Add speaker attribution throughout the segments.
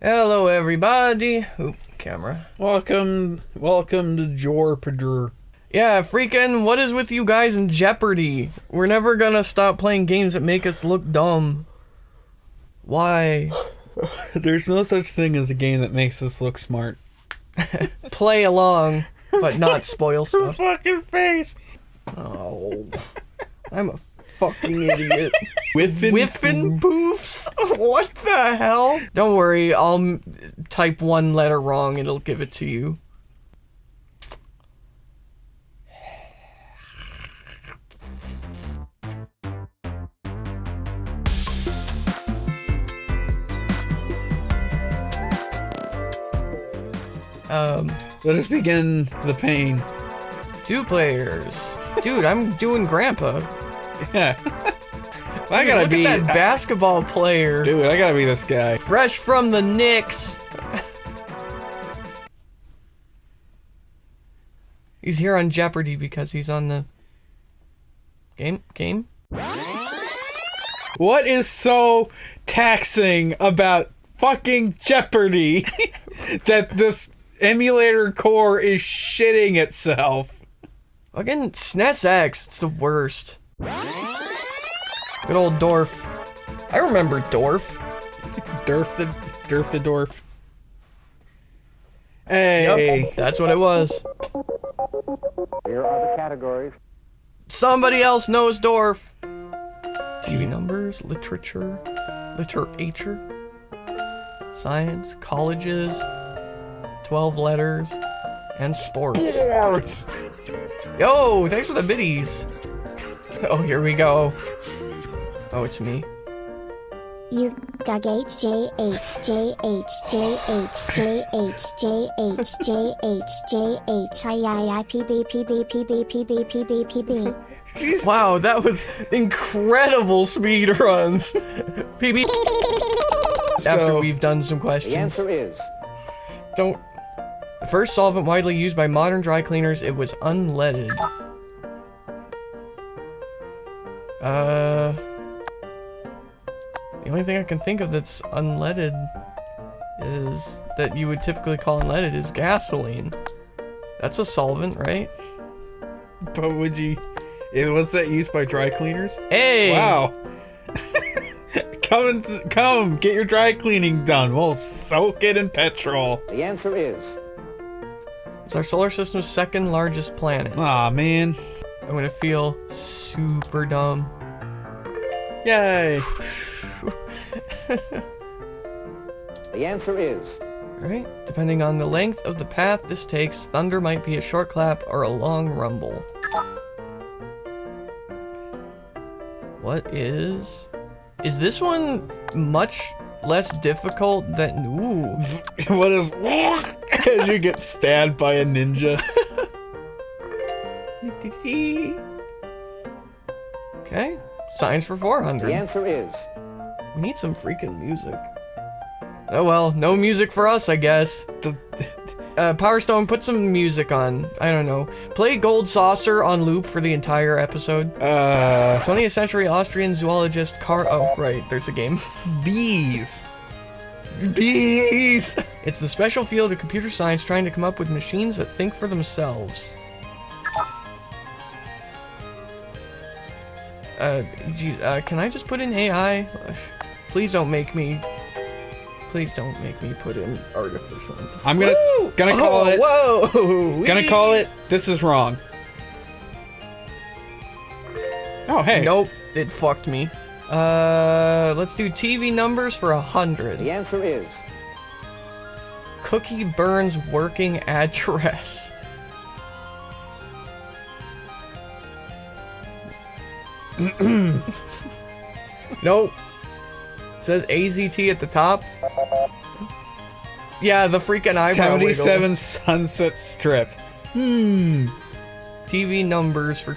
Speaker 1: Hello, everybody. Oop, camera.
Speaker 2: Welcome, welcome to Jorpader.
Speaker 1: Yeah, freaking, what is with you guys in Jeopardy? We're never gonna stop playing games that make us look dumb. Why?
Speaker 2: There's no such thing as a game that makes us look smart.
Speaker 1: Play along, but not spoil stuff.
Speaker 2: Fucking face.
Speaker 1: Oh, I'm a fucking idiot.
Speaker 2: Whiffin.
Speaker 1: Whiffenpoofs? What the hell? Don't worry, I'll type one letter wrong, and it'll give it to you. Um,
Speaker 2: Let us begin the pain.
Speaker 1: two players. Dude, I'm doing grandpa.
Speaker 2: Yeah. I gotta
Speaker 1: look
Speaker 2: be
Speaker 1: at that basketball player.
Speaker 2: dude. I gotta be this guy.
Speaker 1: Fresh from the Knicks. he's here on Jeopardy because he's on the game game.
Speaker 2: What is so taxing about fucking Jeopardy that this emulator core is shitting itself?
Speaker 1: Fucking SNES X, it's the worst. Good old Dorf. I remember Dorf.
Speaker 2: Durf the Durf the Dorf. Hey.
Speaker 1: Yep, that's what it was.
Speaker 3: Here are the categories.
Speaker 1: Somebody else knows Dorf. TV numbers, literature, literature, science, colleges, 12 letters, and sports.
Speaker 2: Sports.
Speaker 1: Yo, thanks for the biddies. Oh, here we go. Oh, it's me.
Speaker 4: You got H J H J H J H J H J H J H J H I I I P B P B P B P B P B P B.
Speaker 1: Wow, that was incredible speed runs. PB. After we've done some questions.
Speaker 3: The
Speaker 1: questions.
Speaker 3: answer is
Speaker 1: Don't. The first solvent widely used by modern dry cleaners, it was unleaded. Uh. The only thing I can think of that's unleaded is that you would typically call unleaded is gasoline. That's a solvent, right?
Speaker 2: But would you? It was that used by dry cleaners?
Speaker 1: Hey!
Speaker 2: Wow. come and come, get your dry cleaning done. We'll soak it in petrol.
Speaker 3: the answer is
Speaker 1: It's our solar system's second largest planet.
Speaker 2: Aw, man.
Speaker 1: I'm gonna feel super dumb.
Speaker 2: Yay.
Speaker 3: the answer is
Speaker 1: Alright, depending on the length of the path this takes, thunder might be a short clap or a long rumble. What is... Is this one much less difficult than... Ooh.
Speaker 2: what is as you get stabbed by a ninja?
Speaker 1: Okay, science for 400.
Speaker 3: the answer is
Speaker 1: We need some freaking music. Oh well, no music for us, I guess. Uh, Power Stone, put some music on. I don't know. Play Gold Saucer on loop for the entire episode.
Speaker 2: uh,
Speaker 1: 20th century Austrian zoologist Car. Oh, right, there's a game.
Speaker 2: bees. Bees.
Speaker 1: It's the special field of computer science trying to come up with machines that think for themselves. Uh, gee, uh, can I just put in AI? Please don't make me. Please don't make me put in artificial intelligence.
Speaker 2: I'm gonna gonna call it.
Speaker 1: Whoa!
Speaker 2: Gonna call it. This is wrong. Oh hey.
Speaker 1: Nope, it fucked me. Uh, let's do TV numbers for a hundred.
Speaker 3: the answer is
Speaker 1: Kookie Byrnes working address. nope. It says AZT at the top. Yeah, the freaking eyebrow wiggle.
Speaker 2: 77 Sunset Strip. Hmm.
Speaker 1: TV numbers for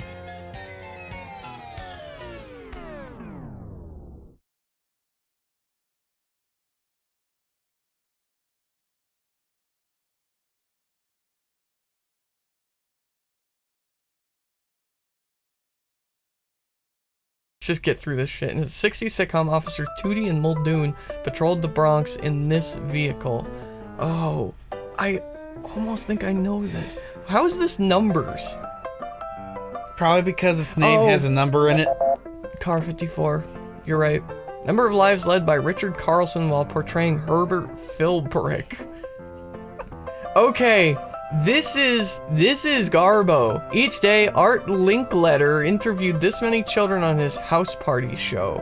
Speaker 1: just get through this shit. In the 60s sitcom, Officer Toody and Muldoon patrolled the Bronx in this vehicle. Oh, I almost think I know this. How is this numbers?
Speaker 2: Probably because its name
Speaker 1: Oh.
Speaker 2: has a oh. number in it.
Speaker 1: Car 54. You're right. Number of lives led by Richard Carlson while portraying Herbert Philbrick. Okay, this is this is Garbo. Each day, Art Linkletter interviewed this many children on his house party show.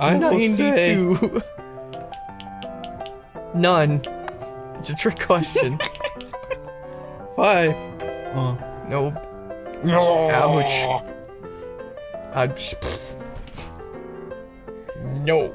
Speaker 2: I will say
Speaker 1: 92. None. It's a trick question.
Speaker 2: five. Oh.
Speaker 1: nope.
Speaker 2: No.
Speaker 1: Ouch. I no.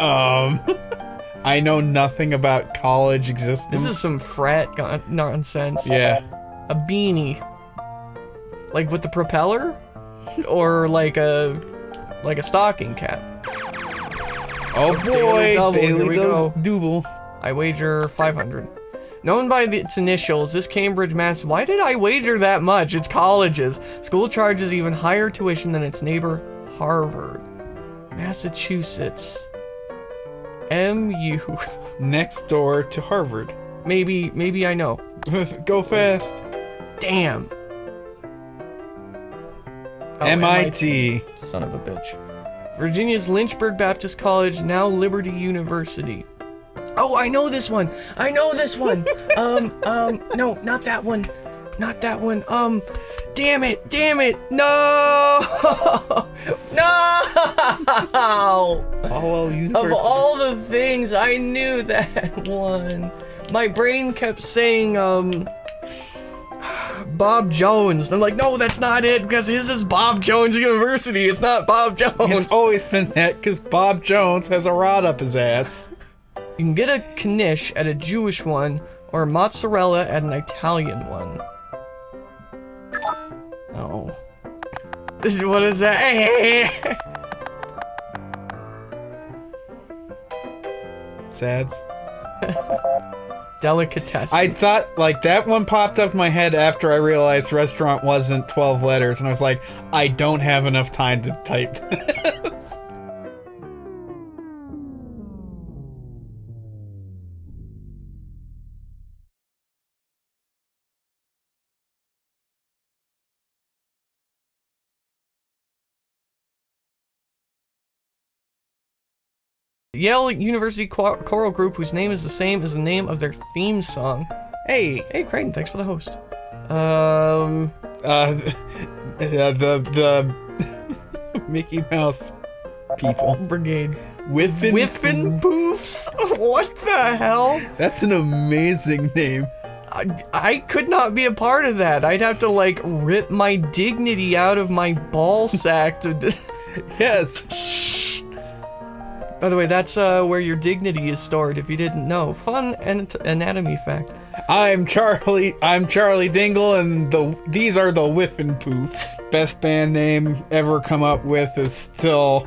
Speaker 2: Um, I know nothing about college existence.
Speaker 1: This is some frat nonsense.
Speaker 2: yeah.
Speaker 1: A beanie. Like with the propeller? Or like a like a stocking cap.
Speaker 2: Oh boy,
Speaker 1: double, here
Speaker 2: daily
Speaker 1: we go.
Speaker 2: double.
Speaker 1: I wager 500. Known by the- its initials, this Cambridge Mass. Why did I wager that much? It's colleges. School charges even higher tuition than its neighbor, Harvard. Massachusetts. MU.
Speaker 2: Next door to Harvard.
Speaker 1: maybe, maybe I know.
Speaker 2: Go fast.
Speaker 1: Damn. Oh,
Speaker 2: MIT.
Speaker 1: Son of a bitch. Virginia's Lynchburg Baptist College, now Liberty University. Oh, I know this one. I know this one. um, um, no, not that one. Not that one. Um, damn it, damn it. No! no! Of all the things, I knew that one. My brain kept saying, um, Bob Jones. And I'm like, no, that's not it because his is Bob Jones University. It's not Bob Jones.
Speaker 2: It's always been that because Bob Jones has a rod up his ass.
Speaker 1: You can get a knish at a Jewish one or mozzarella at an Italian one. Oh. This is what is that?
Speaker 2: Sads.
Speaker 1: Delicatessen.
Speaker 2: I thought like that one popped up my head after I realized restaurant wasn't 12 letters, and I was like, I don't have enough time to type
Speaker 1: Yale University Cho- Choral Group, whose name is the same as the name of their theme song.
Speaker 2: Hey,
Speaker 1: Hey, Creighton, thanks for the host. Um,
Speaker 2: uh, the the, the Mickey Mouse people.
Speaker 1: Brigade.
Speaker 2: Whiffin.
Speaker 1: Whiffenpoofs? what the hell?
Speaker 2: That's an amazing name.
Speaker 1: I, I could not be a part of that. I'd have to, like, rip my dignity out of my ball sack to.
Speaker 2: Yes.
Speaker 1: By the way, that's uh, where your dignity is stored if you didn't know. Fun an- anatomy fact.
Speaker 2: I'm Charlie. I'm Charlie Dingle, and the these are the Whiffenpoofs. Best band name ever come up with is still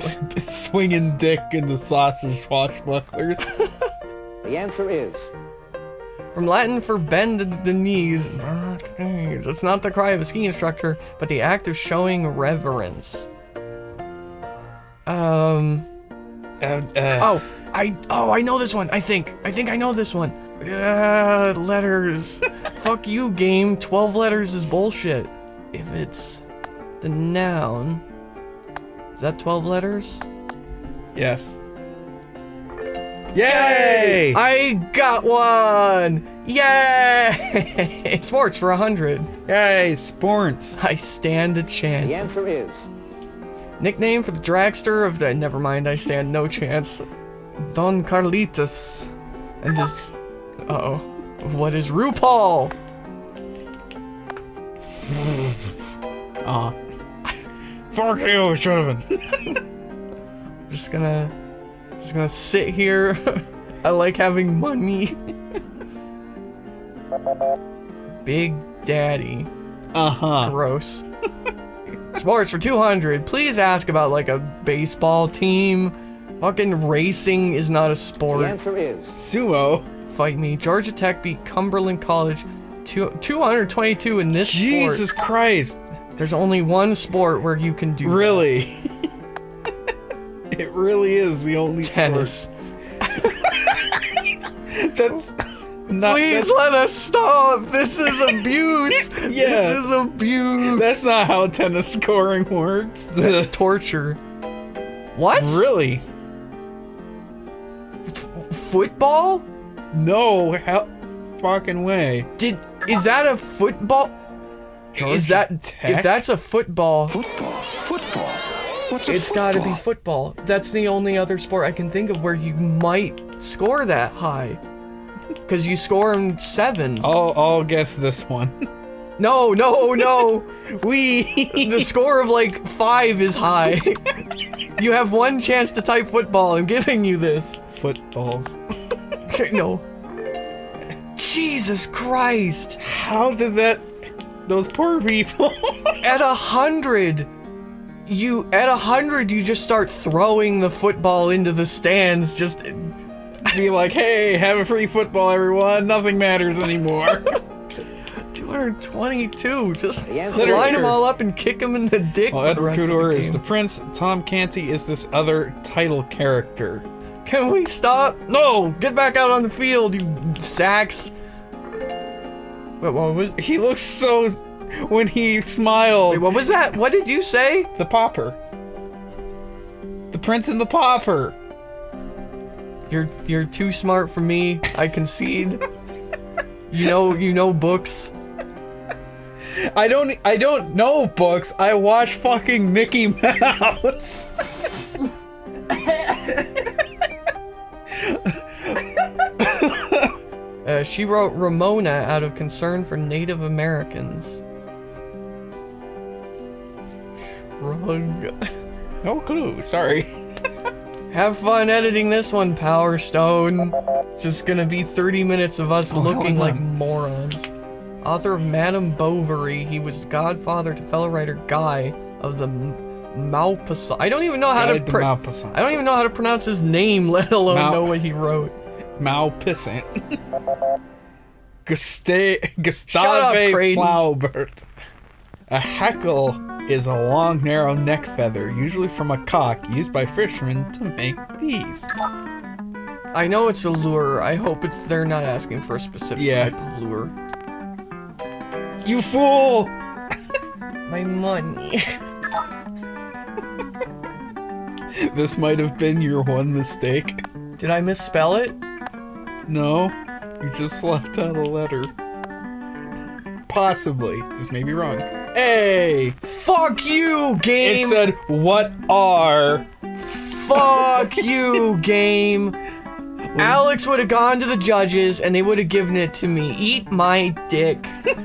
Speaker 2: swinging dick in the sausage swashbucklers.
Speaker 3: The answer is
Speaker 1: From Latin for bend the knees. It's not the cry of a ski instructor, but the act of showing reverence. Um.
Speaker 2: Uh, uh,
Speaker 1: Oh, I. Oh, I know this one. I think. I think I know this one. Uh, letters. Fuck you, game. Twelve letters is bullshit. If it's the noun, is that twelve letters?
Speaker 2: yes. Yay!
Speaker 1: I got one! Yay! Sports for a hundred.
Speaker 2: Yay! Sports.
Speaker 1: I stand a
Speaker 3: the
Speaker 1: chance.
Speaker 3: answer is
Speaker 1: Nickname for the dragster of the- never mind, I stand no chance. Don Garlits. And just uh-oh. What is RuPaul?
Speaker 2: Aw. Ah. Fuck you, Donovan.
Speaker 1: just gonna... Just gonna sit here. I like having money. Big Daddy.
Speaker 2: Uh-huh.
Speaker 1: Gross. Sports for 200. Please ask about like a baseball team. Fucking racing is not a sport.
Speaker 3: The
Speaker 1: sport.
Speaker 3: answer is
Speaker 2: Sumo.
Speaker 1: Fight me. Georgia Tech beat Cumberland College. Two, 222 in this
Speaker 2: Jesus
Speaker 1: sport.
Speaker 2: Christ.
Speaker 1: There's only one sport where you can do that.
Speaker 2: Really? it really is the only sport.
Speaker 1: tennis.
Speaker 2: That's not.
Speaker 1: Please
Speaker 2: That's,
Speaker 1: let us stop. This is abuse.
Speaker 2: Yeah.
Speaker 1: This is abuse.
Speaker 2: that's not how tennis scoring works.
Speaker 1: That's torture. What?
Speaker 2: really?
Speaker 1: Football?
Speaker 2: No, how fucking way.
Speaker 1: Did is that a football? is that
Speaker 2: Tech?
Speaker 1: if that's a football?
Speaker 5: Football. Football. What's a
Speaker 1: It's got to be
Speaker 5: football?
Speaker 1: football. That's the only other sport I can think of where you might score that high. Because you score in sevens.
Speaker 2: I'll I'll guess this one.
Speaker 1: No, no, no.
Speaker 2: We.
Speaker 1: the score of like five is high. you have one chance to type football. I'm giving you this.
Speaker 2: Footballs.
Speaker 1: no. Jesus Christ.
Speaker 2: How did that? Those poor people.
Speaker 1: At a hundred, you at a hundred, you just start throwing the football into the stands. Just
Speaker 2: Be like, hey, have a free football, everyone. Nothing matters anymore.
Speaker 1: 222. Just
Speaker 3: The
Speaker 1: line
Speaker 2: Literature.
Speaker 1: them all up and kick them in the dick.
Speaker 2: well,
Speaker 1: for the
Speaker 2: Edward
Speaker 1: rest the
Speaker 2: Tudor is the prince. Tom Canty is this other title character.
Speaker 1: Can we stop? No, get back out on the field, you sacks. Wait, what was?
Speaker 2: He looks so. When he smiled,
Speaker 1: Wait, what was that? What did you say?
Speaker 2: the popper. The prince and the popper.
Speaker 1: You're you're too smart for me. I concede. you know you know books.
Speaker 2: I don't. I don't know books. I watch fucking Mickey Mouse.
Speaker 1: Uh, she wrote Ramona out of concern for Native Americans. Shrug.
Speaker 2: No clue. Sorry.
Speaker 1: Have fun editing this one, Power Stone. It's just gonna be 30 minutes of us
Speaker 2: Oh,
Speaker 1: looking like morons. Author of Madame Bovary, he was godfather to fellow writer Guy of the Maupassant. I don't even know how to
Speaker 2: to Maupassant.
Speaker 1: I don't even know how to pronounce his name, let alone
Speaker 2: Mau-
Speaker 1: know what he wrote. Up,
Speaker 2: Gustave
Speaker 1: Creighton.
Speaker 2: Flaubert. A hackle is a long, narrow neck feather, usually from a cock, used by fishermen to make these.
Speaker 1: I know it's a lure. I hope it's they're not asking for a specific
Speaker 2: Yeah.
Speaker 1: type of lure.
Speaker 2: You fool!
Speaker 1: My money.
Speaker 2: This might have been your one mistake.
Speaker 1: Did I misspell it?
Speaker 2: No, you just left out a letter. Possibly. This may be wrong. Hey!
Speaker 1: Fuck you, game!
Speaker 2: It said, what are.
Speaker 1: Fuck you, game. Alex would have gone to the judges and they would have given it to me. Eat my dick.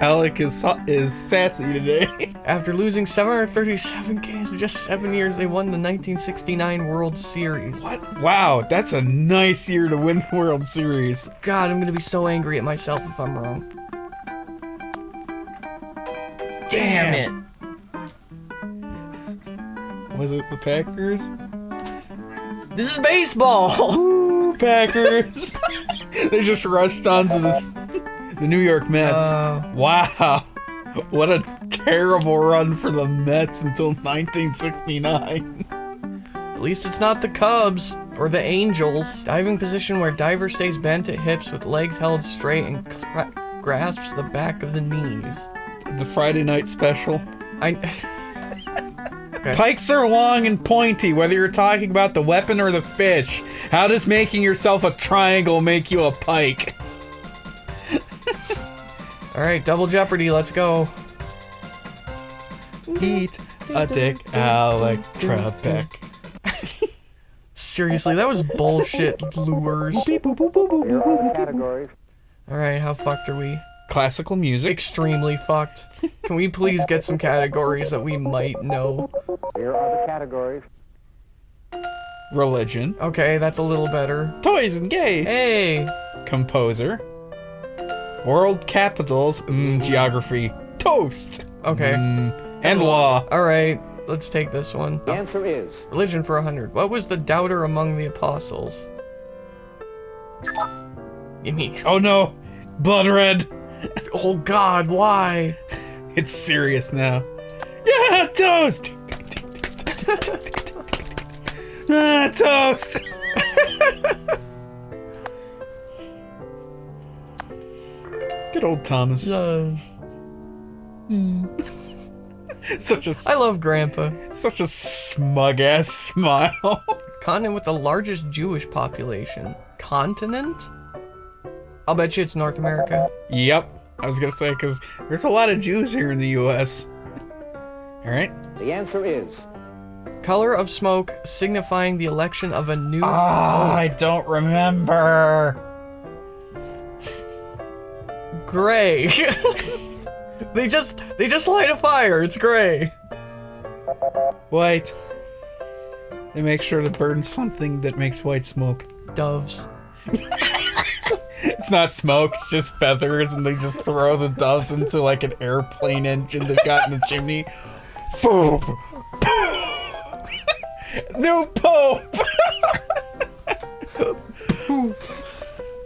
Speaker 2: Alec is, is sassy today.
Speaker 1: After losing 737 games in just seven years, they won the 1969 World Series.
Speaker 2: what? Wow, that's a nice year to win the World Series.
Speaker 1: God, I'm gonna be so angry at myself if I'm wrong. Damn it.
Speaker 2: Was it the Packers?
Speaker 1: This is baseball.
Speaker 2: Ooh, Packers! they just rushed onto this, the New York Mets.
Speaker 1: Uh,
Speaker 2: wow. What a terrible run for the Mets until 1969.
Speaker 1: At least it's not the Cubs or the Angels. Diving position where diver stays bent at hips with legs held straight and grasps the back of the knees.
Speaker 2: The Friday night special.
Speaker 1: I.
Speaker 2: Pikes are long and pointy, whether you're talking about the weapon or the fish. How does making yourself a triangle make you a pike?
Speaker 1: All right, double jeopardy. Let's go.
Speaker 2: Eat a dick, Alec Trebek.
Speaker 1: Seriously, that was bullshit lures.
Speaker 3: Here are the categories.
Speaker 1: All right, how fucked are we?
Speaker 2: Classical music.
Speaker 1: Extremely fucked. Can we please get some categories that we might know?
Speaker 3: Here are the categories.
Speaker 2: Religion.
Speaker 1: Okay, that's a little better.
Speaker 2: Toys and games.
Speaker 1: Hey,
Speaker 2: Composer. World capitals. Mm, geography. Toast.
Speaker 1: okay.
Speaker 2: Mm, and law.
Speaker 1: All right, let's take this one.
Speaker 3: The answer is
Speaker 1: Religion for a hundred. What was the doubter among the apostles? Gimme.
Speaker 2: Oh no. Blood red.
Speaker 1: Oh God, why?
Speaker 2: It's serious now. Yeah, toast. ah, toast. Good old Thomas.
Speaker 1: Uh,
Speaker 2: Such a
Speaker 1: I love Grandpa.
Speaker 2: such a smug ass smile.
Speaker 1: Continent with the largest Jewish population. Continent? I'll bet you it's North America.
Speaker 2: yep. I was gonna say because there's a lot of Jews here in the U.S. All right.
Speaker 3: the answer is
Speaker 1: Color of smoke signifying the election of a new.
Speaker 2: Ah, I don't remember.
Speaker 1: gray. they just they just light a fire. It's gray.
Speaker 2: White. They make sure to burn something that makes white smoke.
Speaker 1: Doves.
Speaker 2: It's not smoke, it's just feathers, and they just throw the doves into like an airplane engine they've got in the chimney. Boom. New Pope!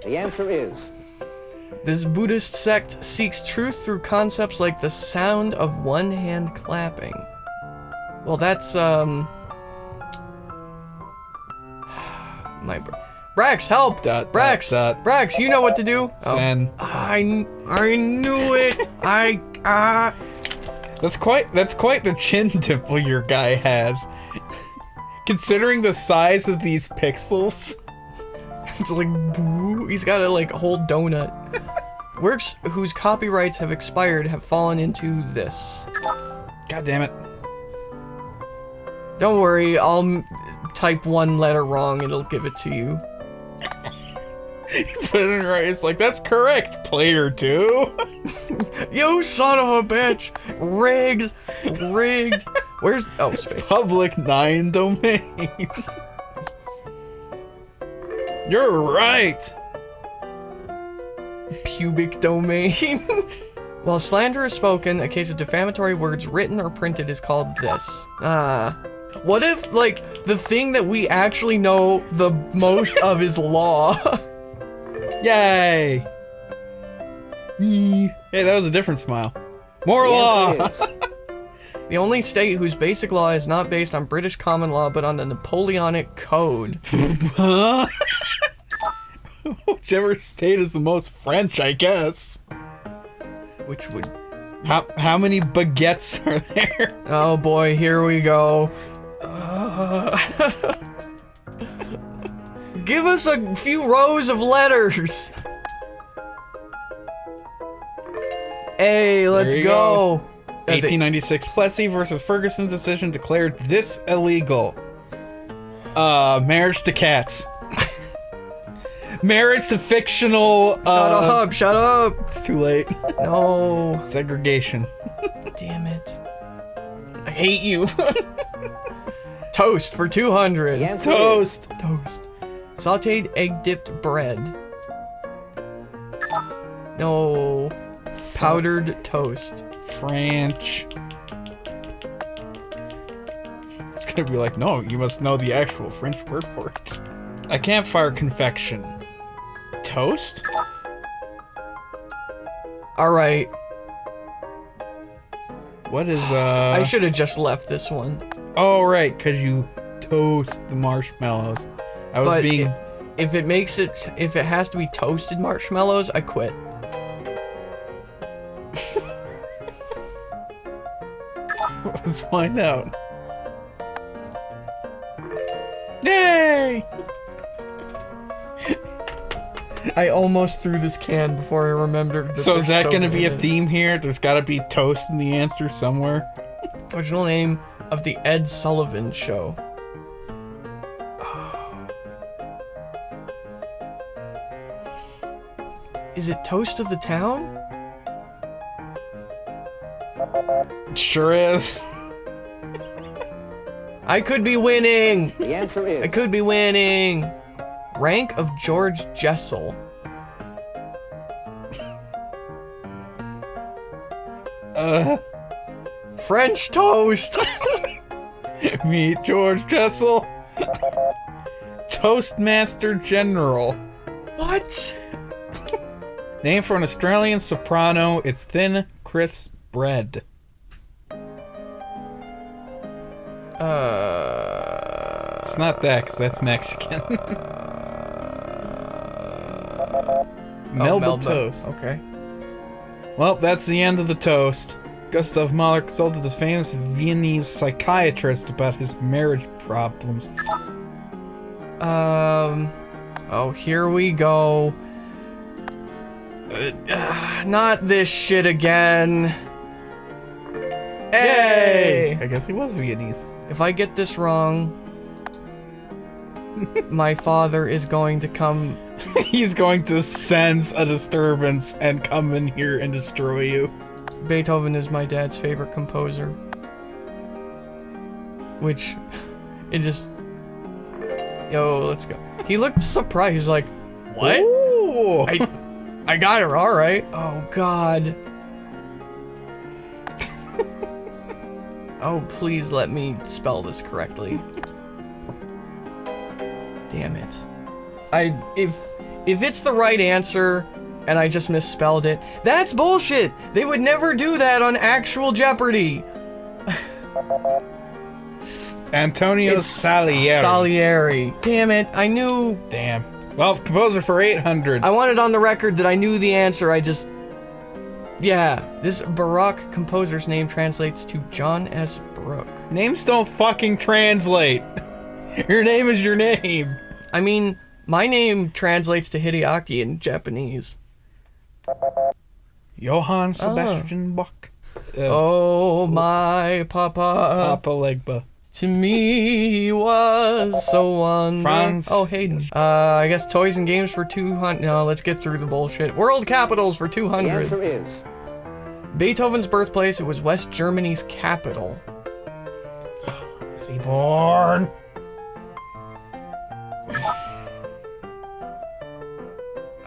Speaker 3: the answer is
Speaker 1: This Buddhist sect seeks truth through concepts like the sound of one hand clapping. Well, that's um. My br- Brax, help!
Speaker 2: Dot,
Speaker 1: Brax,
Speaker 2: dot.
Speaker 1: Brax, you know what to do. Oh.
Speaker 2: Zen.
Speaker 1: I I knew it. I ah.
Speaker 2: That's quite that's quite the chin dimple your guy has. Considering the size of these pixels.
Speaker 1: It's like boo. He's got a like whole donut. Works whose copyrights have expired have fallen into this.
Speaker 2: God damn it.
Speaker 1: Don't worry, I'll type one letter wrong and it'll give it to you.
Speaker 2: Put it in right. It's like that's correct, player two.
Speaker 1: You son of a bitch! Rigged! Rigged! Where's oh space?
Speaker 2: Public nine domain. You're right.
Speaker 1: Pubic domain. While slander is spoken, a case of defamatory words written or printed is called this. Ah. What if, like, the thing that we actually know the most of is law?
Speaker 2: Yay. Yee. Hey, that was a different smile. More
Speaker 3: the
Speaker 2: law.
Speaker 1: the only state whose basic law is not based on British common law but on the Napoleonic Code.
Speaker 2: Whichever state is the most French, I guess.
Speaker 1: Which would.
Speaker 2: How how many baguettes are there?
Speaker 1: Oh boy, here we go. Uh, Give us a few rows of letters. Hey, let's go. Uh,
Speaker 2: 1896 Plessy versus Ferguson's decision declared this illegal. Uh, marriage to cats. marriage to fictional.
Speaker 1: Shut
Speaker 2: Uh,
Speaker 1: up, shut up.
Speaker 2: It's too late.
Speaker 1: No,
Speaker 2: Segregation.
Speaker 1: damn it. I hate you. Toast for 200.
Speaker 3: the
Speaker 2: Toast.
Speaker 1: Toast. Sauteed egg dipped bread. No. Powdered toast.
Speaker 2: French. It's gonna be like, no, you must know the actual French word for it. A campfire confection. Toast?
Speaker 1: Alright,
Speaker 2: What is, uh.
Speaker 1: I should have just left this one.
Speaker 2: Oh, right, because you toast the marshmallows. I was
Speaker 1: But
Speaker 2: being.
Speaker 1: if it makes it, if it has to be toasted marshmallows, I quit.
Speaker 2: Let's find out. Yay!
Speaker 1: I almost threw this can before I remembered.
Speaker 2: So is that gonna be a theme here? There's gotta be toast in the answer somewhere.
Speaker 1: Original name of the Ed Sullivan Show. Is it Toast of the Town?
Speaker 2: Sure is.
Speaker 1: I could be winning.
Speaker 3: The answer is
Speaker 1: I could be winning. Rank of George Jessel.
Speaker 2: Uh,
Speaker 1: French toast.
Speaker 2: meet George Jessel. Toastmaster General.
Speaker 1: what?
Speaker 2: Named for an Australian soprano, it's thin, crisp bread.
Speaker 1: Uh,
Speaker 2: It's not that, because that's Mexican. Melba
Speaker 1: oh, Melba.
Speaker 2: toast.
Speaker 1: Okay.
Speaker 2: Well, that's the end of the toast. Gustav Mahler consulted the famous Viennese psychiatrist about his marriage problems.
Speaker 1: Um. Oh, here we go. Not this shit again. Hey!
Speaker 2: I guess he was Viennese.
Speaker 1: If I get this wrong, my father is going to come.
Speaker 2: He's going to sense a disturbance and come in here and destroy you.
Speaker 1: Beethoven is my dad's favorite composer. Which, it just. Yo, let's go. He looked surprised. He's like, what?
Speaker 2: Ooh.
Speaker 1: I, I got her, all right. Oh God. oh, please let me spell this correctly. Damn it. I if if it's the right answer and I just misspelled it, that's bullshit. They would never do that on actual Jeopardy.
Speaker 2: Antonio Salieri.
Speaker 1: Salieri. Damn it. I knew
Speaker 2: Damn. Well, composer for 800.
Speaker 1: I wanted on the record that I knew the answer. I just. Yeah, this Baroque composer's name translates to John S. Brooke.
Speaker 2: Names don't fucking translate. Your name is your name.
Speaker 1: I mean, my name translates to Hideaki in Japanese.
Speaker 2: Johann Sebastian Bach. Uh,
Speaker 1: Oh, my papa.
Speaker 2: Papa Legba.
Speaker 1: To me, he was so wonderful.
Speaker 2: Franz.
Speaker 1: Oh, Haydn. Uh, I guess toys and games for 200. No, let's get through the bullshit. World capitals for
Speaker 3: the
Speaker 1: 200.
Speaker 3: answer is
Speaker 1: Beethoven's birthplace, it was West Germany's capital.
Speaker 2: Is he born?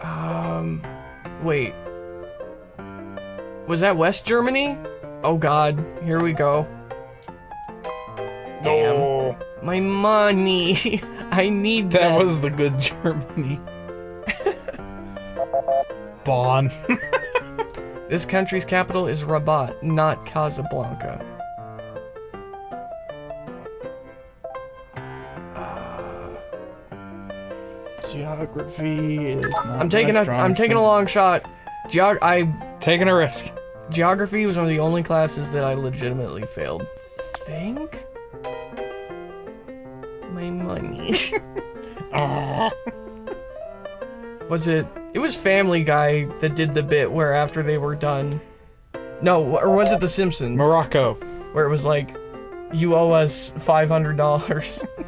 Speaker 1: Um, wait. Was that West Germany? Oh god, here we go. Damn.
Speaker 2: Oh,
Speaker 1: My money. I need that.
Speaker 2: that was the good Germany. Bonn.
Speaker 1: This country's capital is Rabat, not Casablanca.
Speaker 2: Uh, geography is not
Speaker 1: I'm taking a I'm taking a long shot. Geog I
Speaker 2: Taking a risk.
Speaker 1: geography was one of the only classes that I legitimately failed. Think? My money. was it it was Family Guy that did the bit where after they were done No, or was it The Simpsons?
Speaker 2: Morocco.
Speaker 1: where it was like, you owe us five hundred dollars.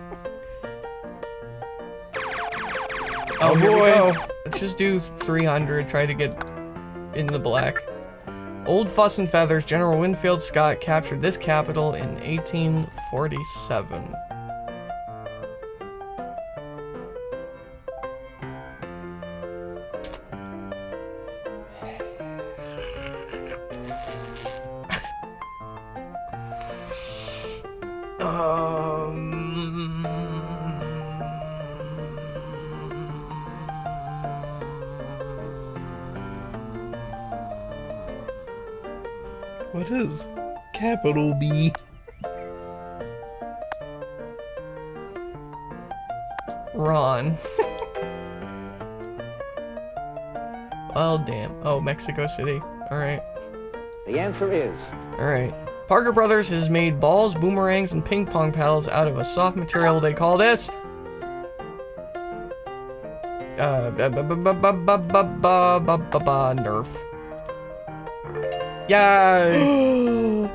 Speaker 1: oh, here we
Speaker 2: boy.
Speaker 1: go. Let's just do three hundred. Try to get in the black. Old Fuss and Feathers, General Winfield Scott captured this capital in 1847.
Speaker 2: capital B.
Speaker 1: Ron. oh, damn. Oh, Mexico City. Alright.
Speaker 3: The answer is...
Speaker 1: Alright. Parker Brothers has made balls, boomerangs, and ping pong paddles out of a soft material they call this... Uh, Nerf. Yay!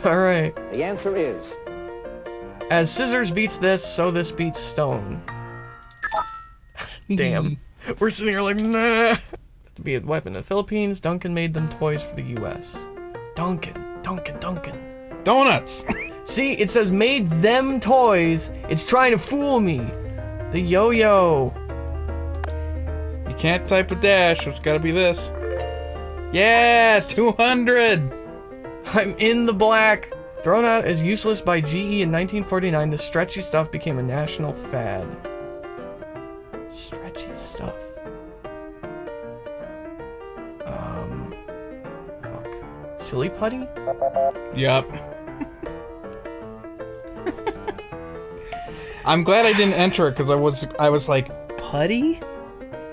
Speaker 1: All right.
Speaker 3: the answer is
Speaker 1: As scissors beats this, so this beats stone. Damn. We're sitting here like, nah. To be a weapon in the Philippines, Duncan made them toys for the U.S. Duncan, Duncan, Duncan.
Speaker 2: Donuts.
Speaker 1: See, it says made them toys. It's trying to fool me. The yo-yo.
Speaker 2: You can't type a dash. It's got to be this. Yeah, 200.
Speaker 1: I'm in the black. Thrown out as useless by GE in 1949, the stretchy stuff became a national fad. Stretchy stuff. Um. Fuck. Silly putty?
Speaker 2: Yep. I'm glad I didn't enter it because I was I was like putty.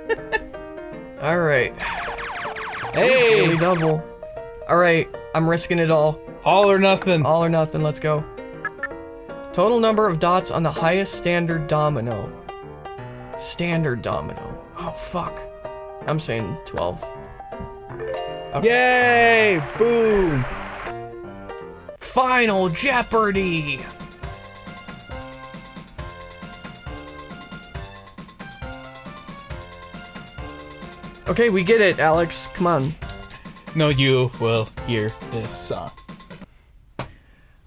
Speaker 1: Alright.
Speaker 2: Hey,
Speaker 1: Daily double. Alright, I'm risking it all.
Speaker 2: all or nothing.
Speaker 1: All or nothing, let's go. Total number of dots on the highest standard domino. Standard domino. Oh, fuck. I'm saying 12.
Speaker 2: Yay! Boom!
Speaker 1: Final Jeopardy! Okay, we get it, Alex. Come on.
Speaker 2: No, you will hear this song.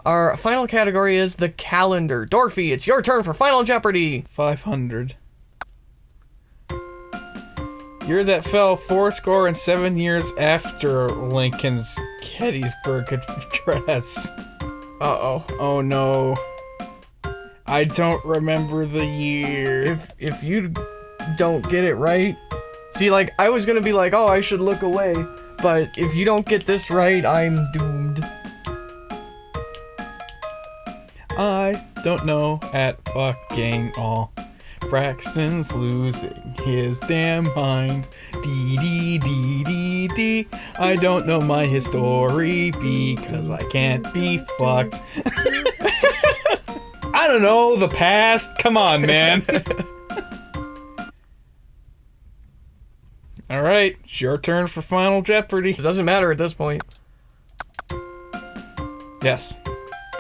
Speaker 1: Our final category is the calendar. Dorothy, it's your turn for Final Jeopardy!
Speaker 2: 500. Year that fell four score and seven years after Lincoln's Gettysburg Address.
Speaker 1: Uh oh.
Speaker 2: Oh no. I don't remember the year.
Speaker 1: If if you don't get it right, see, like I was gonna be like, oh, I should look away, but if you don't get this right, I'm doomed.
Speaker 2: I don't know at fucking all. Braxton's losing his damn mind. Dee dee dee dee dee. I don't know my history because I can't be fucked. I don't know the past. Come on, man. All right, it's your turn for Final Jeopardy.
Speaker 1: It doesn't matter at this point.
Speaker 2: Yes.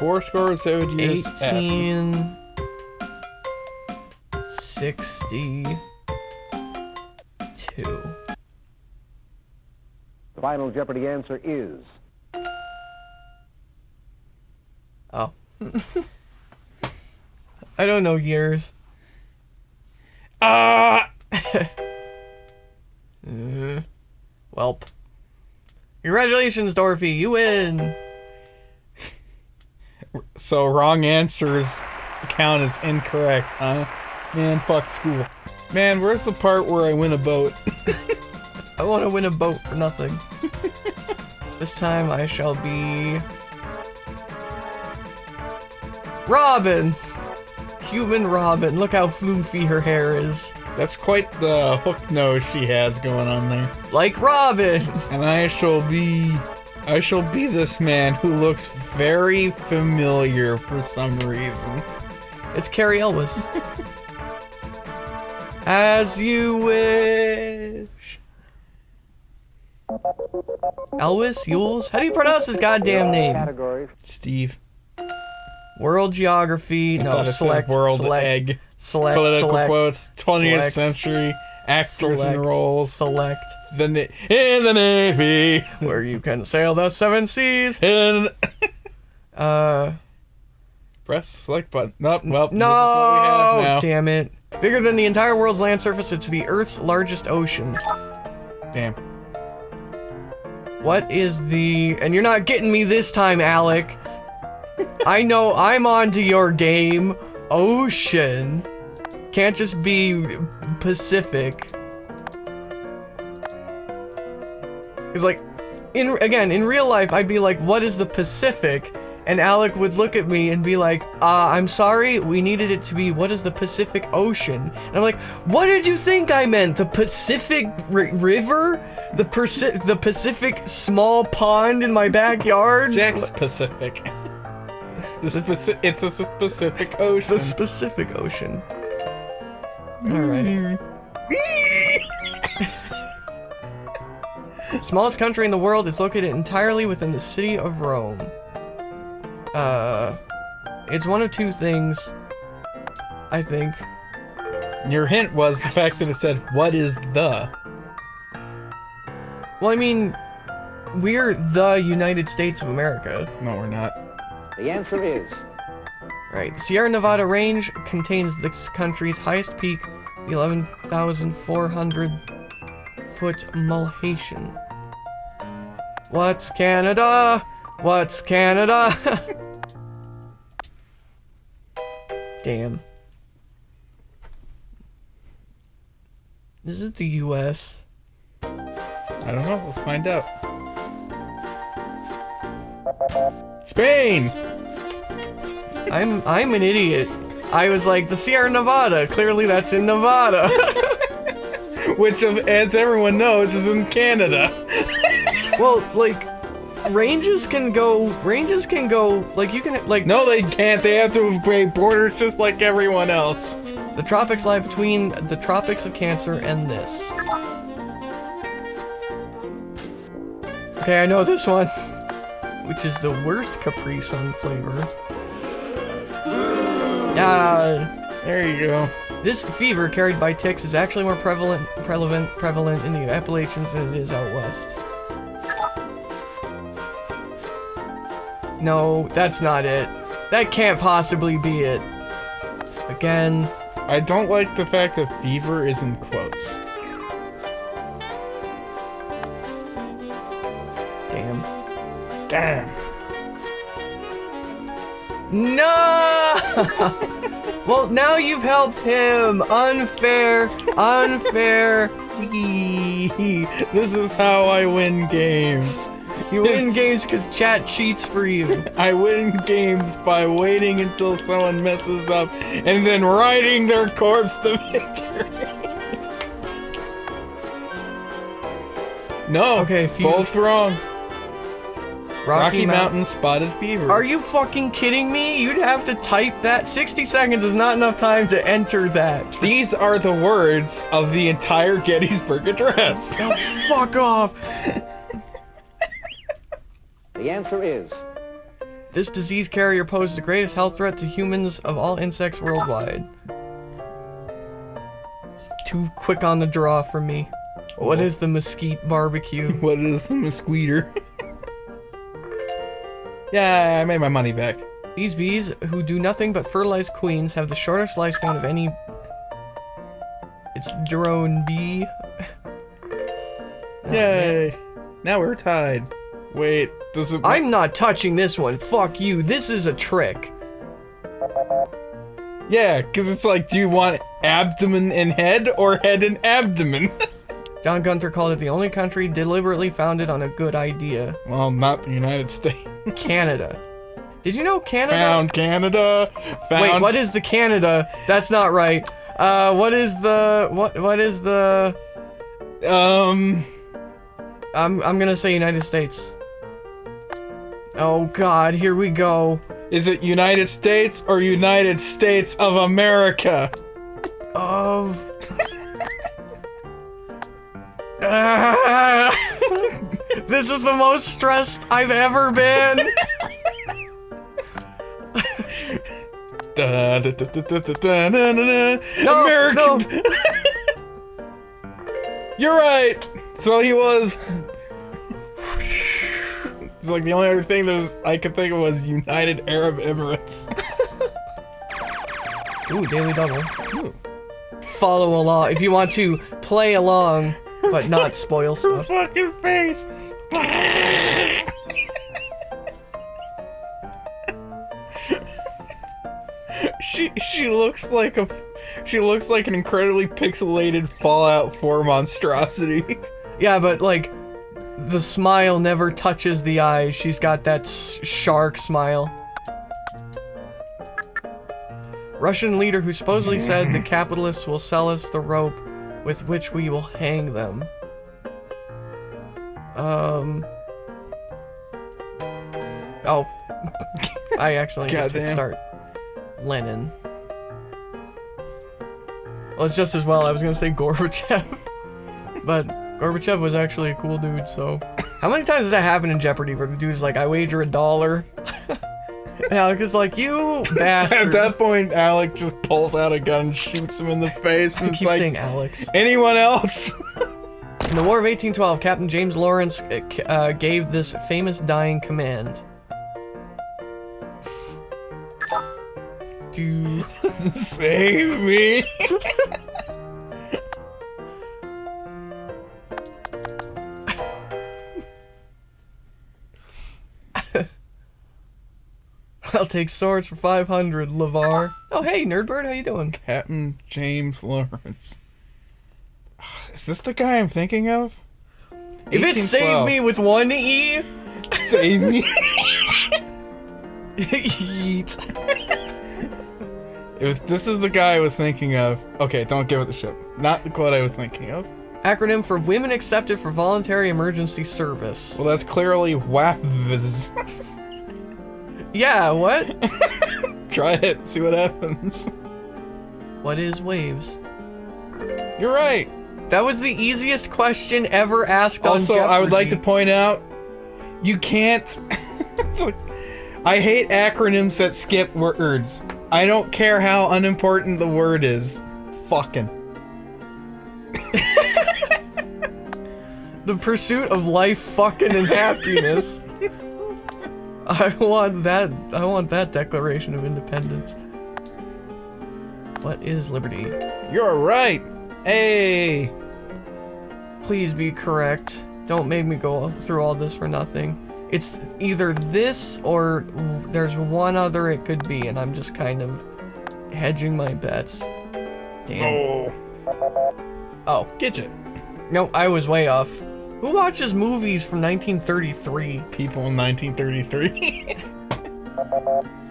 Speaker 2: Four scores, seven years. after.
Speaker 1: 18 62
Speaker 3: The final Jeopardy answer is
Speaker 1: Oh. I don't know years.
Speaker 2: Ah!
Speaker 1: Uh, Mm-hmm. welp. Congratulations, Dorothy. You win.
Speaker 2: So wrong answers count as incorrect, huh? Man, fuck school. Man, where's the part where I win a boat?
Speaker 1: I want to win a boat for nothing. this time I shall be. Robin! Human Robin. Look how floofy her hair is.
Speaker 2: That's quite the hook nose she has going on there.
Speaker 1: Like Robin!
Speaker 2: And I shall be. I shall be this man who looks very familiar for some reason.
Speaker 1: It's Cary Elwes. As you wish. Elwes? Yules? How do you pronounce his goddamn name?
Speaker 3: categories.
Speaker 2: Steve.
Speaker 1: World geography.
Speaker 2: I
Speaker 1: no,
Speaker 2: thought it said
Speaker 1: select.
Speaker 2: world
Speaker 1: select,
Speaker 2: egg.
Speaker 1: Select.
Speaker 2: Political
Speaker 1: select,
Speaker 2: quotes. 20th
Speaker 1: select,
Speaker 2: century. Actors
Speaker 1: select,
Speaker 2: and roles.
Speaker 1: Select.
Speaker 2: The na- in the navy.
Speaker 1: Where you can sail the seven seas.
Speaker 2: In
Speaker 1: Uh.
Speaker 2: press select button. Nope. Well, this is what we
Speaker 1: No!
Speaker 2: have now.
Speaker 1: Damn it. Bigger than the entire world's land surface, it's the Earth's largest ocean.
Speaker 2: Damn.
Speaker 1: What is the. And you're not getting me this time, Alec. I know I'm on to your game. Ocean. Can't just be Pacific. Because, like, in again, in real life, I'd be like, what is the Pacific? And Alec would look at me and be like, uh, I'm sorry, we needed it to be, what is the Pacific Ocean? And I'm like, what did you think I meant? The Pacific ri River? The, the Pacific small pond in my backyard?
Speaker 2: Jack's Pacific. The speci- it's a specific ocean.
Speaker 1: The Pacific Ocean. Alright. Smallest country in the world is located entirely within the city of Rome. Uh, it's one of two things. I think.
Speaker 2: Your hint was the fact that it said, "What is the?"
Speaker 1: Well, I mean, we're the United States of America.
Speaker 2: No, we're not.
Speaker 3: The answer is
Speaker 1: Right. Sierra Nevada range contains this country's highest peak, the 11,400 foot Mulhacén. What's Canada? What's Canada? Damn. Is it the US?
Speaker 2: I don't know. Let's find out. Spain.
Speaker 1: I'm I'm an idiot. I was like the Sierra Nevada. Clearly that's in Nevada.
Speaker 2: Which, as everyone knows, is in Canada.
Speaker 1: well, like ranges can go ranges can go like you can like
Speaker 2: No, they can't. They have to break borders just like everyone else.
Speaker 1: the tropics lie between the tropics of Cancer and this. Okay, I know this one. Which is the worst Capri Sun flavor. Mm. Yeah,
Speaker 2: There you go.
Speaker 1: this fever carried by ticks is actually more prevalent prevalent prevalent in the Appalachians than it is out west. No, that's not it. That can't possibly be it. Again,
Speaker 2: I don't like the fact that fever is in quotes.
Speaker 1: Damn. No! well, now you've helped him. Unfair, unfair.
Speaker 2: This is how I win games.
Speaker 1: You win games because chat cheats for you.
Speaker 2: I win games by waiting until someone messes up and then riding their corpse to victory. No,
Speaker 1: Okay, if you-
Speaker 2: both wrong. Rocky,
Speaker 1: Mount-
Speaker 2: Mountain spotted fever.
Speaker 1: Are you fucking kidding me? You'd have to type that. 60 seconds is not enough time to enter that.
Speaker 2: These are the words of the entire Gettysburg Address.
Speaker 1: Oh, fuck off.
Speaker 3: the answer is
Speaker 1: This disease carrier poses the greatest health threat to humans of all insects worldwide. Too quick on the draw for me. What is the mesquite barbecue?
Speaker 2: what is the mosquito? yeah, I made my money back.
Speaker 1: These bees, who do nothing but fertilize queens, have the shortest lifespan of any. It's drone bee. Oh,
Speaker 2: Yay! Now we're tied. Wait, does it?
Speaker 1: I'm not touching this one. Fuck you. This is a trick.
Speaker 2: Yeah, because it's like, do you want abdomen and head or head and abdomen?
Speaker 1: John Gunther called it the only country deliberately founded on a good idea.
Speaker 2: well, not the United States.
Speaker 1: Canada. Did you know Canada?
Speaker 2: Found Canada. Found.
Speaker 1: Wait, what is the Canada? That's not right. Uh, what is the what? What is the?
Speaker 2: Um.
Speaker 1: I'm I'm gonna say United States. Oh God, here we go.
Speaker 2: Is it United States or United States of America?
Speaker 1: Of. Ah! This is the most stressed I've ever been.
Speaker 2: American. You're right. So he was. It's like the only other thing that was, I could think of was United Arab Emirates.
Speaker 1: Ooh, Daily Double. Ooh. Follow along if you want to play along, but not spoil stuff.
Speaker 2: Her fucking face she she looks like a she looks like an incredibly pixelated Fallout 4 monstrosity.
Speaker 1: Yeah, but like, the smile never touches the eyes. She's got that s- shark smile. Russian leader who supposedly said the capitalists will sell us the rope with which we will hang them. Um. Oh. I accidentally just hit
Speaker 2: Goddamn.
Speaker 1: start. Lenin. Well, it's just as well. I was gonna say Gorbachev. but Gorbachev was actually a cool dude, so. How many times does that happen in Jeopardy where the dude's like, I wager a dollar? and Alex is like, you
Speaker 2: At
Speaker 1: bastard.
Speaker 2: that point, Alec just pulls out a gun and shoots him in the face, and
Speaker 1: I
Speaker 2: it's
Speaker 1: keep
Speaker 2: like,
Speaker 1: saying Alex.
Speaker 2: anyone else?
Speaker 1: In the War of 1812, Captain James Lawrence uh, uh, gave this famous dying command. Do
Speaker 2: Save me.
Speaker 1: I'll take swords for 500, Lavar. Oh, hey, Nerdbird, how you doing?
Speaker 2: Captain James Lawrence. Is this the guy I'm thinking of?
Speaker 1: If it saved me with one E,
Speaker 2: Save me.
Speaker 1: yeet.
Speaker 2: if this is the guy I was thinking of, okay, don't give it the ship. Not the quote I was thinking of.
Speaker 1: Acronym for Women Accepted for Voluntary Emergency Service.
Speaker 2: Well, that's clearly WAFVS.
Speaker 1: Yeah, what?
Speaker 2: Try it, see what happens.
Speaker 1: what is waves?
Speaker 2: You're right.
Speaker 1: That was the easiest question ever asked on
Speaker 2: Also, I would like to point out, you can't. It's like- I hate acronyms that skip words. I don't care how unimportant the word is. Fucking.
Speaker 1: The pursuit of life, fucking, and happiness. I want that. I want that Declaration of Independence. What is liberty?
Speaker 2: You're right. Hey.
Speaker 1: Please be correct. Don't make me go through all this for nothing. It's either this or there's one other it could be, and I'm just kind of hedging my bets. Damn.
Speaker 2: Oh.
Speaker 1: Oh,
Speaker 2: Get it.
Speaker 1: no, I was way off. Who watches movies from 1933
Speaker 2: People in 1933.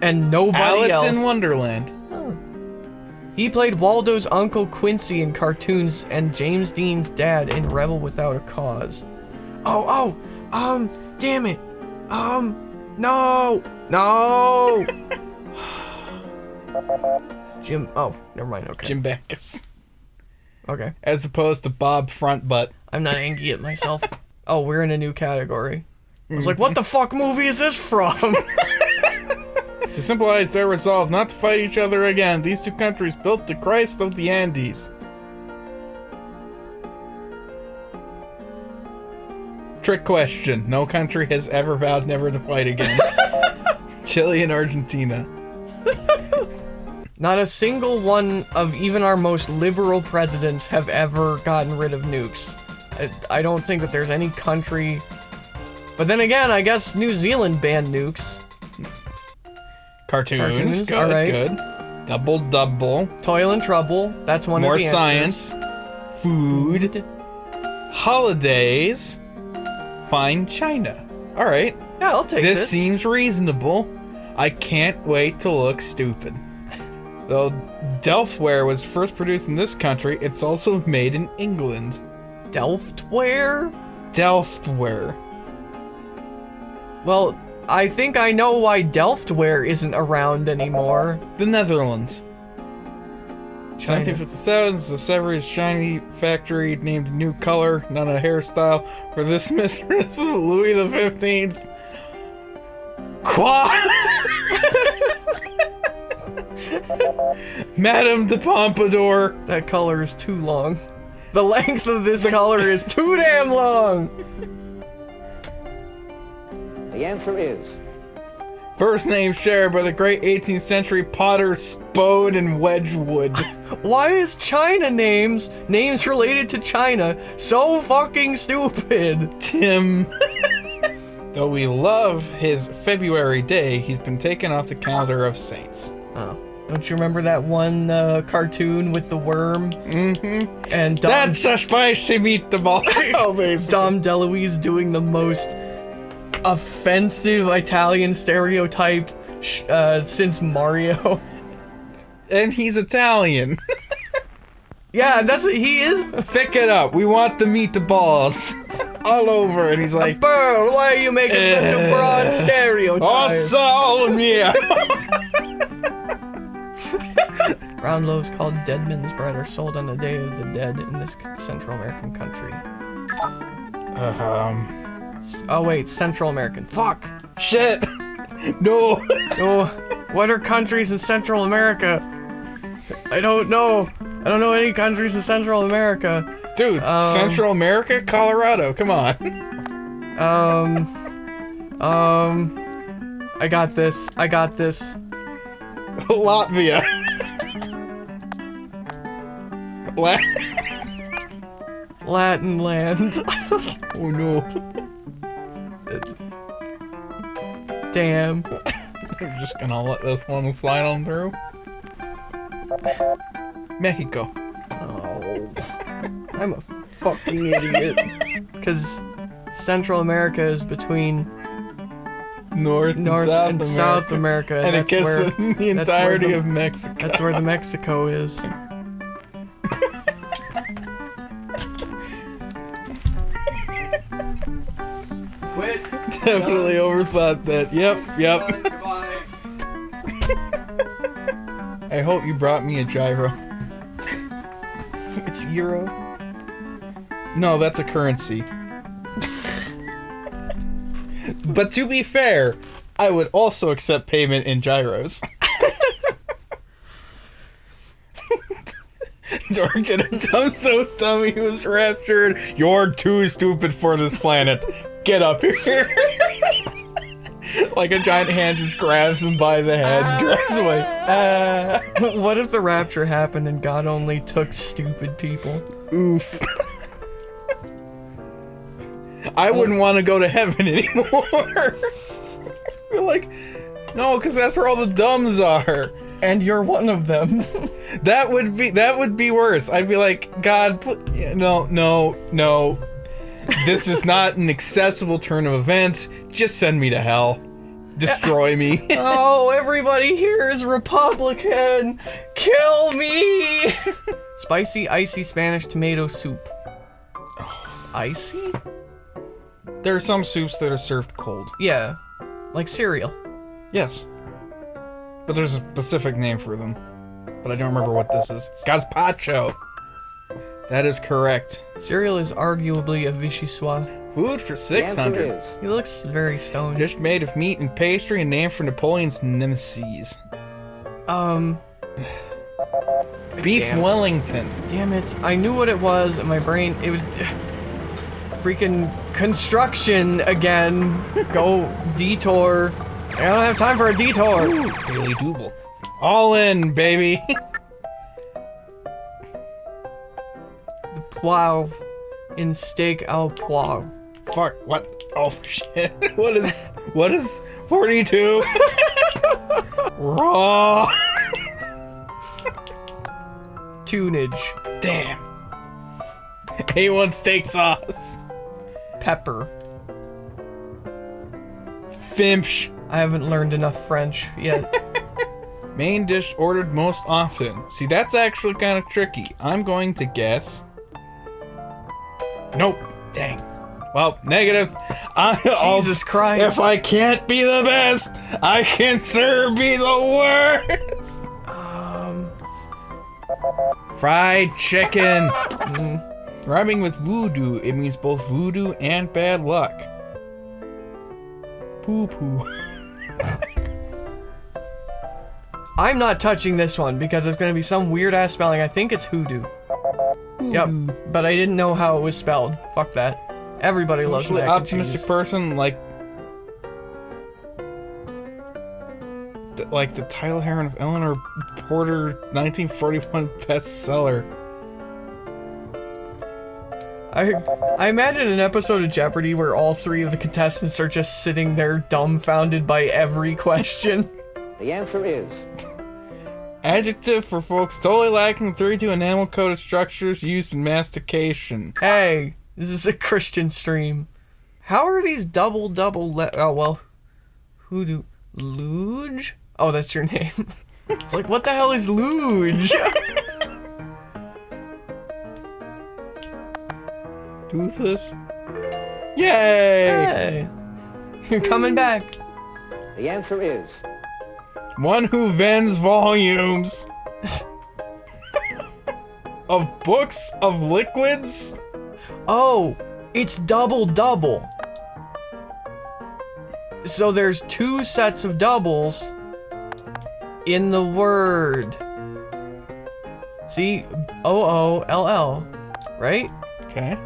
Speaker 1: and nobody
Speaker 2: Alice
Speaker 1: else?
Speaker 2: in Wonderland.
Speaker 1: He played Waldo's uncle Quincy in cartoons and James Dean's dad in Rebel Without a Cause. Oh, oh, um, damn it. Um, no, no. Jim, oh, never mind, okay.
Speaker 2: Jim Backus.
Speaker 1: Okay,
Speaker 2: As opposed to Bob Frontbutt.
Speaker 1: I'm not angry at myself. oh, we're in a new category. I was like, what the fuck movie is this from?
Speaker 2: To symbolize their resolve not to fight each other again, these two countries built the Christ of the Andes. Trick question. No country has ever vowed never to fight again. Chile and Argentina.
Speaker 1: Not a single one of even our most liberal presidents have ever gotten rid of nukes. I, I don't think that there's any country. But then again, I guess New Zealand banned nukes.
Speaker 2: Cartoons.
Speaker 1: Cartoons,
Speaker 2: Good,
Speaker 1: alright.
Speaker 2: good. Double double.
Speaker 1: Toil and trouble. That's one
Speaker 2: More
Speaker 1: of the answers.
Speaker 2: science. Food. Holidays. Fine China. Alright.
Speaker 1: Yeah, I'll take
Speaker 2: This
Speaker 1: this.
Speaker 2: seems reasonable. I can't wait to look stupid. Though Delftware was first produced in this country, it's also made in England.
Speaker 1: Delftware?
Speaker 2: Delftware.
Speaker 1: Well, I think I know why Delftware isn't around anymore.
Speaker 2: The Netherlands.
Speaker 1: China.
Speaker 2: 1957, the Sèvres china factory named a new color, not a hairstyle, for this mistress of Louis the Fifteenth. Qua. Madame de Pompadour.
Speaker 1: That color is too long. The length of this color is too damn long.
Speaker 3: The answer is
Speaker 2: First name shared by the great 18th century potter Spode and Wedgwood.
Speaker 1: Why is China names names related to China so fucking stupid?
Speaker 2: Tim. Though we love his February day, he's been taken off the calendar of saints.
Speaker 1: Oh. Don't you remember that one uh, cartoon with the worm? Mm-hmm. And Dom,
Speaker 2: That's a spicy meatball. oh, basically.
Speaker 1: Dom DeLuise doing the most offensive Italian stereotype sh- uh, since Mario.
Speaker 2: And he's Italian.
Speaker 1: yeah, that's he is.
Speaker 2: Pick it up. We want to meet the meatballs. All over. And he's like,
Speaker 1: Burr, why are you making such a broad stereotype?
Speaker 2: Oh, Salmia.
Speaker 1: Round loaves called Deadman's bread are sold on the Day of the Dead in this Central American country.
Speaker 2: um,
Speaker 1: Oh wait, Central American. Fuck.
Speaker 2: shit. No.
Speaker 1: Oh, what are countries in Central America? I don't know. I don't know any countries in Central America.
Speaker 2: Dude,
Speaker 1: Um,
Speaker 2: Central America, Colorado. Come on.
Speaker 1: Um, um, I got this. I got this.
Speaker 2: Latvia. La-
Speaker 1: Latin land.
Speaker 2: oh no.
Speaker 1: Damn.
Speaker 2: I'm just gonna let this one slide on through. Mexico.
Speaker 1: Oh, I'm a fucking idiot. Because Central America is between
Speaker 2: North,
Speaker 1: North
Speaker 2: and South
Speaker 1: and
Speaker 2: America.
Speaker 1: South America.
Speaker 2: And it
Speaker 1: that's
Speaker 2: gets
Speaker 1: where,
Speaker 2: the entirety
Speaker 1: the-
Speaker 2: of Mexico.
Speaker 1: That's where the Mexico is.
Speaker 2: Definitely overthought that. Yep, yep. I hope you brought me a gyro.
Speaker 1: It's Euro.
Speaker 2: No, that's a currency. but to be fair, I would also accept payment in gyros. Dork did a dumb so was raptured. You're too stupid for this planet. Get up here. Like a giant hand just grabs him by the head and drives away. Ah.
Speaker 1: what if the rapture happened and God only took stupid people?
Speaker 2: Oof. I wouldn't want to go to heaven anymore. Like, no, because that's where all the dumbs are.
Speaker 1: And you're one of them.
Speaker 2: That would be that would be worse. I'd be like, God, no, no, no. This is not an acceptable turn of events. Just send me to hell. Destroy me.
Speaker 1: oh, everybody here is Republican. Kill me. Spicy, icy Spanish tomato soup. Oh. Icy?
Speaker 2: there are some soups that are served cold.
Speaker 1: Yeah. Like cereal.
Speaker 2: Yes. But there's a specific name for them. But I don't remember what this is. Gazpacho. That is correct.
Speaker 1: Cereal is arguably a vichyssoise.
Speaker 2: Food for 600.
Speaker 3: is
Speaker 1: He looks very stoned.
Speaker 2: Dish made of meat and pastry and named for Napoleon's nemesis.
Speaker 1: Um,
Speaker 2: Beef
Speaker 1: Damn.
Speaker 2: Wellington.
Speaker 1: damn it. I knew what it was, and my brain, it would. Freaking construction again. Go detour. I don't have time for a detour.
Speaker 2: Daily Double. All in, baby.
Speaker 1: The poivre in steak au poivre.
Speaker 2: Fuck, what? Oh, shit. What is. What is 42? Raw.
Speaker 1: Tunage.
Speaker 2: Damn. A1 steak sauce.
Speaker 1: Pepper.
Speaker 2: Fimsh.
Speaker 1: I haven't learned enough French yet.
Speaker 2: Main dish ordered most often. See, that's actually kind of tricky. I'm going to guess. Nope. Dang. Well, negative. I,
Speaker 1: Jesus Christ.
Speaker 2: If I can't be the best, I can sure be the worst.
Speaker 1: Um,
Speaker 2: Fried chicken. Rhyming with voodoo, it means both voodoo and bad luck. Poo poo.
Speaker 1: I'm not touching this one because it's gonna be some weird ass spelling. I think it's hoodoo. Yep, but I didn't know how it was spelled. Fuck that. Everybody loves
Speaker 2: Usually
Speaker 1: mac and
Speaker 2: optimistic
Speaker 1: cheese.
Speaker 2: person like th- like the title heron of Eleanor Porter 1941 bestseller.
Speaker 1: I I imagine an episode of Jeopardy where all three of the contestants are just sitting there dumbfounded by every question.
Speaker 3: the answer is
Speaker 2: Adjective for folks totally lacking 32 enamel coated structures used in mastication.
Speaker 1: hey, this is a Christian stream. How are these double double le- oh well hoodoo luge? Oh that's your name. it's like what the hell is luge?
Speaker 2: Toothless. Yay!
Speaker 1: hey. You're coming back.
Speaker 3: the answer is
Speaker 2: One who vends volumes of books of liquids.
Speaker 1: Oh, it's double double. So there's two sets of doubles in the word. See, O O L L. right?
Speaker 2: Okay.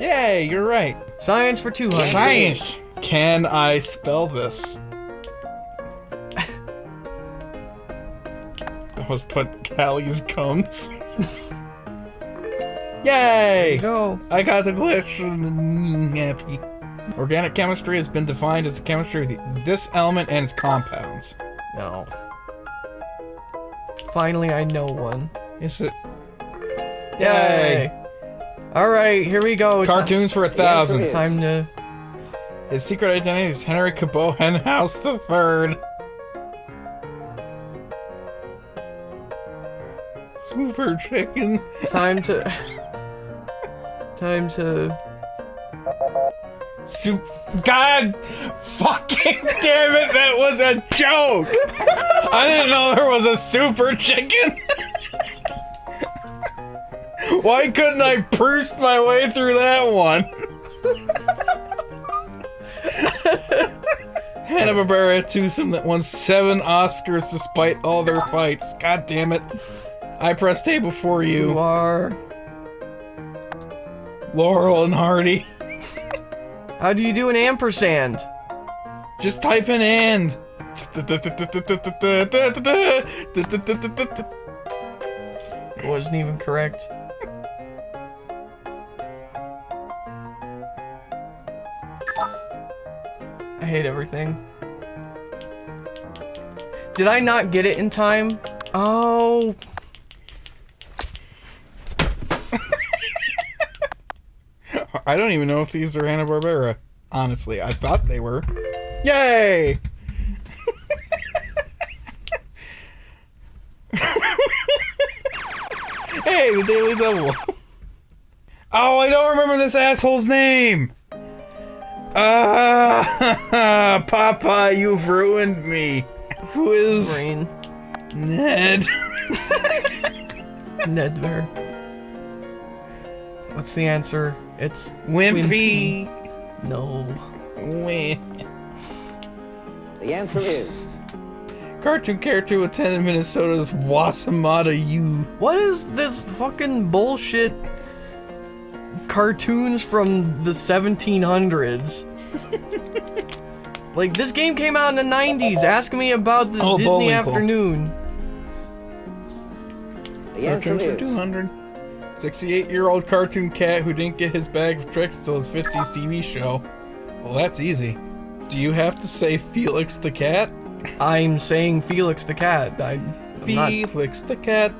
Speaker 2: Yay, you're right.
Speaker 1: Science for 200.
Speaker 2: Science. Can I spell this? That was put Callie's comes. Yay!
Speaker 1: Go.
Speaker 2: I got the glitch. Happy. Organic chemistry has been defined as the chemistry of the, this element and its compounds.
Speaker 1: No. Finally, I know one.
Speaker 2: Is it?
Speaker 1: Yay! All right, here we go.
Speaker 2: Cartoons for a thousand.
Speaker 1: Time to.
Speaker 2: His secret identity is Henry Cabot Henhouse the Third. Super chicken.
Speaker 1: Time to. Time to.
Speaker 2: Soup. God fucking damn it, that was a joke! I didn't know there was a super chicken! Why couldn't I burst my way through that one? Hanna-Barbera twosome that won seven Oscars despite all their fights. God damn it. I press table for
Speaker 1: You
Speaker 2: you.
Speaker 1: are.
Speaker 2: Laurel and Hardy.
Speaker 1: How do you do an ampersand?
Speaker 2: Just type in and.
Speaker 1: It wasn't even correct. I hate everything. Did I not get it in time? Oh.
Speaker 2: I don't even know if these are Hanna Barbera. Honestly, I thought they were. Yay! hey, the Daily Double. Oh, I don't remember this asshole's name. Ah, Papa, you've ruined me. Who is
Speaker 1: Brain.
Speaker 2: Ned?
Speaker 1: Nedver. What's the answer? It's
Speaker 2: Wimpy.
Speaker 1: no.
Speaker 2: Wimp.
Speaker 3: The answer is
Speaker 2: Cartoon character attended Minnesota's Wossamotta U.
Speaker 1: What is this fucking bullshit cartoons from the 1700s? like, this game came out in the 90s. Ask me about the
Speaker 2: Oh,
Speaker 1: Disney afternoon.
Speaker 3: the
Speaker 2: Cartoons for
Speaker 3: is
Speaker 2: 200. 68 year old cartoon cat who didn't get his bag of tricks until his 50s TV show. Well, that's easy. Do you have to say Felix the cat?
Speaker 1: I'm saying Felix the cat. I, I'm not,
Speaker 2: Felix the cat,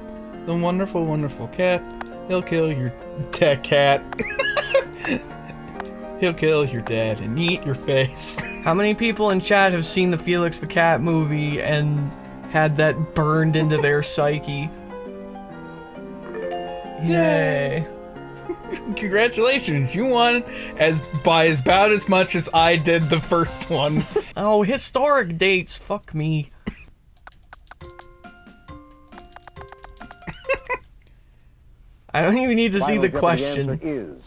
Speaker 2: the wonderful, wonderful cat. He'll kill your tech cat. He'll kill your dad and eat your face.
Speaker 1: how many people in chat have seen the Felix the cat movie and had that burned into their psyche? Yay.
Speaker 2: Congratulations, you won as by as about as much as I did the first one.
Speaker 1: Oh, historic dates. Fuck me. I don't even need to see the question.
Speaker 3: answer is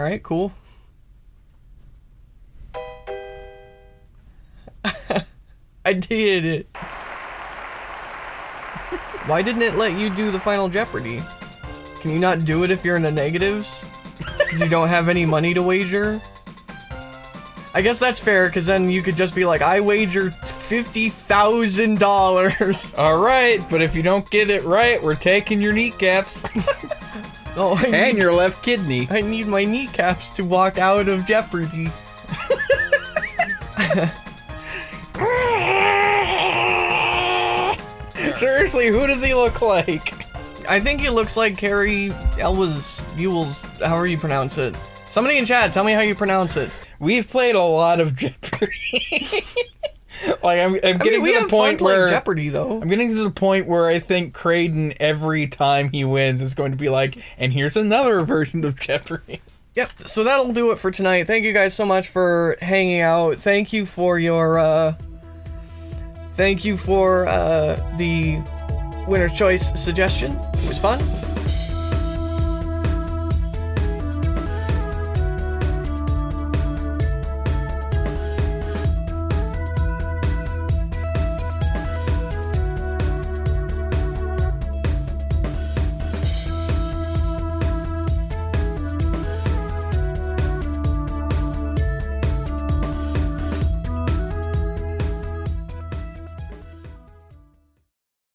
Speaker 1: Alright, cool. I did it. Why didn't it let you do the final Jeopardy? Can you not do it if you're in the negatives? Because you don't have any money to wager? I guess that's fair, because then you could just be like, I wager $50,000.
Speaker 2: All right, but if you don't get it right, we're taking your kneecaps
Speaker 1: Oh, I
Speaker 2: and
Speaker 1: need,
Speaker 2: your left kidney.
Speaker 1: I need my kneecaps to walk out of Jeopardy.
Speaker 2: Seriously, who does he look like?
Speaker 1: I think he looks like Cary Elwas Ewells, however you pronounce it. Somebody in chat, tell me how you pronounce it.
Speaker 2: We've played a lot of Jeopardy. like I'm, I'm
Speaker 1: I
Speaker 2: getting
Speaker 1: mean,
Speaker 2: to the point where
Speaker 1: Jeopardy though.
Speaker 2: I'm getting to the point where I think Creighton every time he wins is going to be like, and here's another version of Jeopardy.
Speaker 1: Yep, so that'll do it for tonight. Thank you guys so much for hanging out. Thank you for your uh thank you for uh the winner choice suggestion. It was fun.